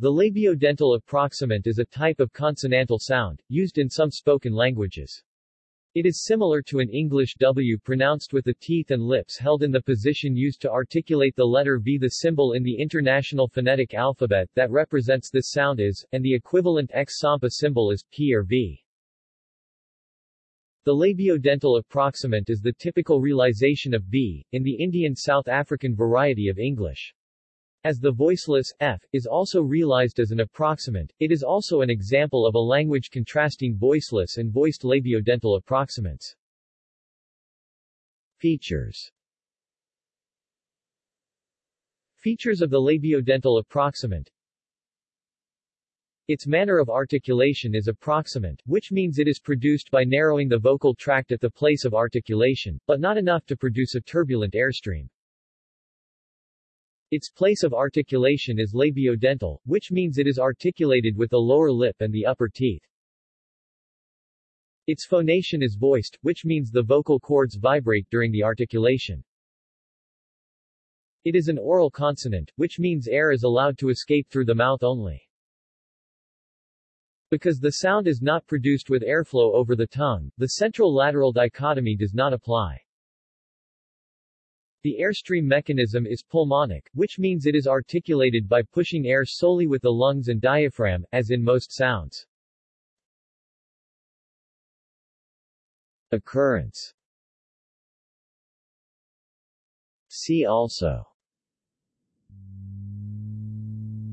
The labiodental approximant is a type of consonantal sound, used in some spoken languages. It is similar to an English W pronounced with the teeth and lips held in the position used to articulate the letter V. The symbol in the International Phonetic Alphabet that represents this sound is, and the equivalent X Sampa symbol is, P or V. The labiodental approximant is the typical realization of V, in the Indian South African variety of English. As the voiceless, f, is also realized as an approximant, it is also an example of a language contrasting voiceless and voiced labiodental approximants. Features Features of the labiodental approximant its manner of articulation is approximant, which means it is produced by narrowing the vocal tract at the place of articulation, but not enough to produce a turbulent airstream. Its place of articulation is labiodental, which means it is articulated with the lower lip and the upper teeth. Its phonation is voiced, which means the vocal cords vibrate during the articulation. It is an oral consonant, which means air is allowed to escape through the mouth only. Because the sound is not produced with airflow over the tongue, the central-lateral dichotomy does not apply. The airstream mechanism is pulmonic, which means it is articulated by pushing air solely with the lungs and diaphragm, as in most sounds. Occurrence. See also.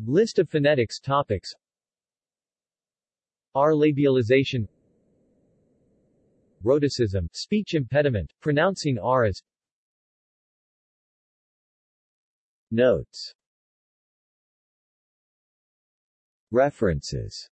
List of phonetics topics. R labialization. Rhotacism, speech impediment, pronouncing R as Notes. References